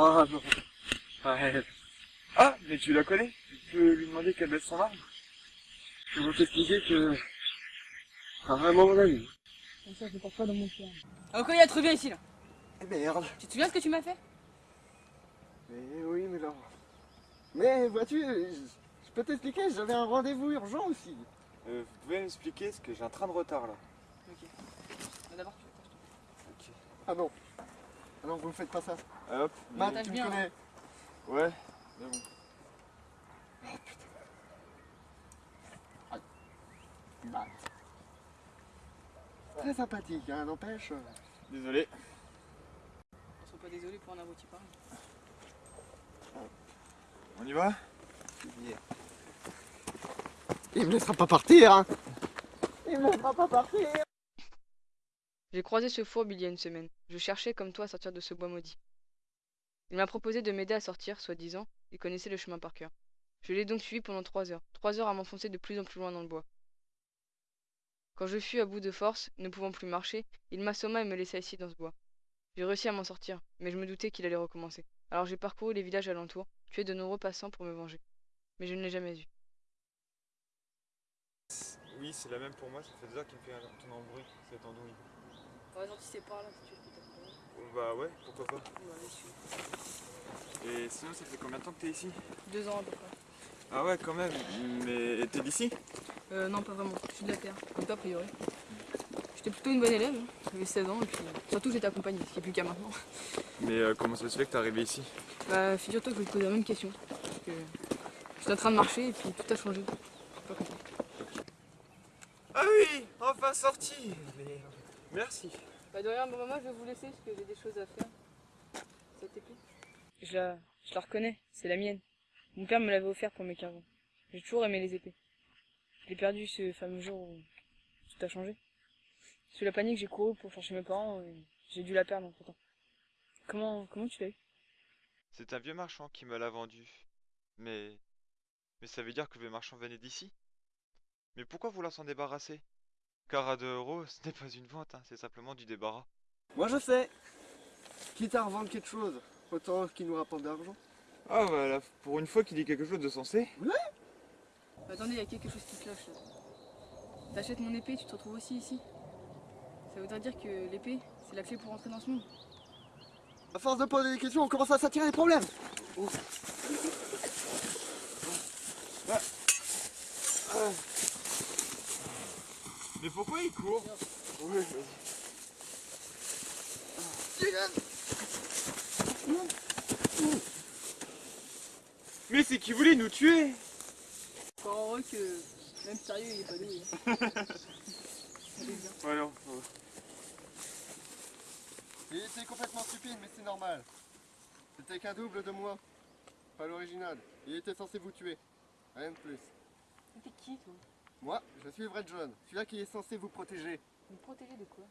Ah non. Ouais. Ah, mais tu la connais Tu peux lui demander qu'elle baisse son arme Je vais t'expliquer que... C'est vraiment mon ami. Comme ça, je ne porte pas dans mon cœur. Ah, ok, il y a trop bien ici, là. Eh merde. Tu te souviens ce que tu m'as fait? Mais oui, mais là... Mais vois-tu, je, peux t'expliquer, j'avais un rendez-vous urgent aussi. Euh, vous pouvez m'expliquer ce que j'ai un train de retard là? Ok. Bah, D'abord, tu veux Ok. Ah non. Ah non, vous me faites pas ça. Hop. Bah, t'as tu me bien, connais. Ouais, mais bon. Oh putain. Aïe. Bah. Très sympathique, hein, n'empêche. Désolé. On soit pas désolé pour un abruti pareil. On y va? Il me laissera pas partir, hein Il me laissera pas partir J'ai croisé ce fourbe il y a une semaine. Je cherchais, comme toi, à sortir de ce bois maudit. Il m'a proposé de m'aider à sortir, soi-disant. Il connaissait le chemin par cœur. Je l'ai donc suivi pendant trois heures. Trois heures à m'enfoncer de plus en plus loin dans le bois. Quand je fus à bout de force, ne pouvant plus marcher, il m'assomma et me laissa ici dans ce bois. J'ai réussi à m'en sortir, mais je me doutais qu'il allait recommencer. Alors j'ai parcouru les villages alentours, tué de nombreux passants pour me venger. Mais je ne l'ai jamais eu. Oui, c'est la même pour moi, ça fait deux heures qu'il me fait un ton embrouille, cette andouille. Par exemple, si c'est par là, si tu veux bah ouais, pourquoi pas. Et sinon, ça fait combien de temps que t'es ici? Deux ans à peu près. Ah ouais, quand même. Mais t'es d'ici? Euh, non, pas vraiment. Je suis de la terre. Comme toi, a priori. J'étais plutôt une bonne élève. hein. J'avais 16 ans et puis surtout j'étais accompagnée, ce qui est plus qu'à maintenant. Mais euh, comment ça se fait que t'es arrivé ici? Bah, figure-toi que je vais te poser la même question. Parce que j'étais en train de marcher et puis tout a changé. J'ai pas compris. Ah oui, enfin sorti Merde. Merci. Bah, de rien, bon, maman, je vais vous laisser parce que j'ai des choses à faire. Cette épée je la, je la reconnais, c'est la mienne. Mon père me l'avait offert pour mes 15 ans. J'ai toujours aimé les épées. Je l'ai perdu ce fameux jour où tout a changé. Sous la panique, j'ai couru pour chercher mes parents et j'ai dû la perdre entre temps. Comment, comment tu l'as eu? C'est un vieux marchand qui me l'a vendu. Mais... Mais ça veut dire que le marchand venait d'ici? Mais pourquoi vouloir s'en débarrasser? Car à 2 euros, ce n'est pas une vente, hein, c'est simplement du débarras. Moi je sais. Quitte à revendre quelque chose, autant qu'il nous rapporte de l'argent. Ah voilà, pour une fois qu'il dit quelque chose de sensé. Attendez, il y a quelque chose qui cloche là. T'achètes mon épée, tu te retrouves aussi ici. Ça voudrait dire que l'épée, c'est la clé pour entrer dans ce monde. À force de poser des questions, on commence à s'attirer des problèmes. Mais pourquoi il court Oui, vas-y. Mais c'est qui voulait nous tuer Encore heureux que, même sérieux, il est pas doué. hein. Ouais, non. Il était complètement stupide, mais c'est normal. C'était qu'un double de moi. Pas l'original. Il était censé vous tuer. Rien de plus. T'es qui toi? Moi, je suis le vrai John. Celui-là qui est censé vous protéger. Me protéger de quoi?